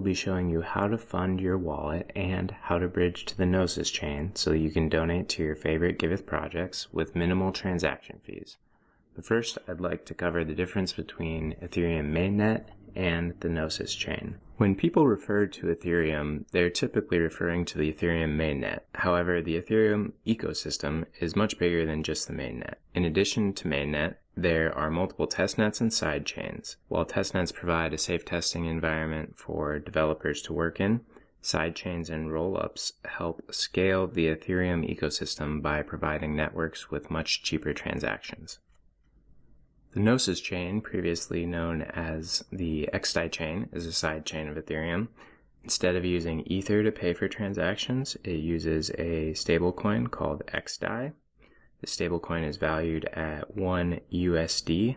will be showing you how to fund your wallet and how to bridge to the Gnosis chain so you can donate to your favorite Giveth projects with minimal transaction fees. But first, I'd like to cover the difference between Ethereum mainnet and the Gnosis chain. When people refer to Ethereum, they're typically referring to the Ethereum mainnet. However, the Ethereum ecosystem is much bigger than just the mainnet. In addition to mainnet, there are multiple testnets and sidechains. While testnets provide a safe testing environment for developers to work in, sidechains and rollups help scale the Ethereum ecosystem by providing networks with much cheaper transactions. The Gnosis chain, previously known as the XDAI chain, is a sidechain of Ethereum. Instead of using Ether to pay for transactions, it uses a stablecoin called XDAI. The stablecoin is valued at 1 USD.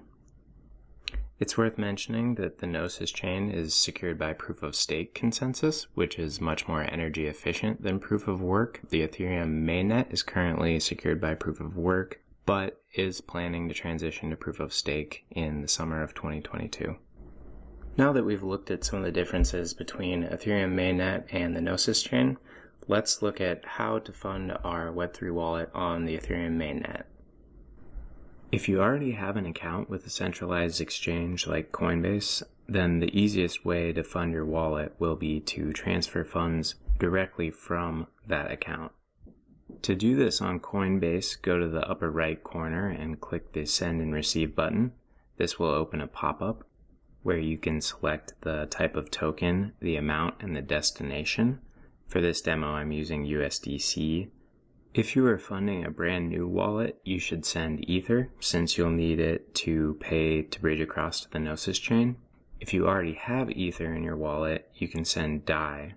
It's worth mentioning that the Gnosis chain is secured by proof of stake consensus, which is much more energy efficient than proof of work. The Ethereum mainnet is currently secured by proof of work, but is planning to transition to proof of stake in the summer of 2022. Now that we've looked at some of the differences between Ethereum mainnet and the Gnosis chain, let's look at how to fund our Web3 wallet on the Ethereum mainnet. If you already have an account with a centralized exchange like Coinbase, then the easiest way to fund your wallet will be to transfer funds directly from that account. To do this on Coinbase, go to the upper right corner and click the Send and Receive button. This will open a pop-up where you can select the type of token, the amount, and the destination. For this demo, I'm using USDC. If you are funding a brand new wallet, you should send Ether, since you'll need it to pay to bridge across to the Gnosis chain. If you already have Ether in your wallet, you can send DAI,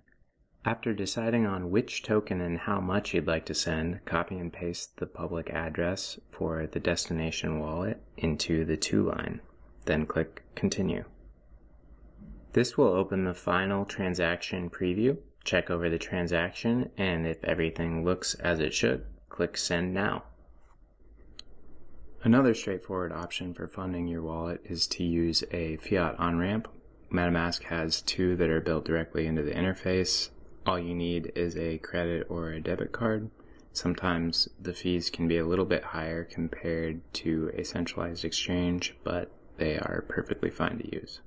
after deciding on which token and how much you'd like to send, copy and paste the public address for the destination wallet into the to line. Then click Continue. This will open the final transaction preview. Check over the transaction, and if everything looks as it should, click Send Now. Another straightforward option for funding your wallet is to use a fiat on-ramp. MetaMask has two that are built directly into the interface all you need is a credit or a debit card. Sometimes the fees can be a little bit higher compared to a centralized exchange, but they are perfectly fine to use.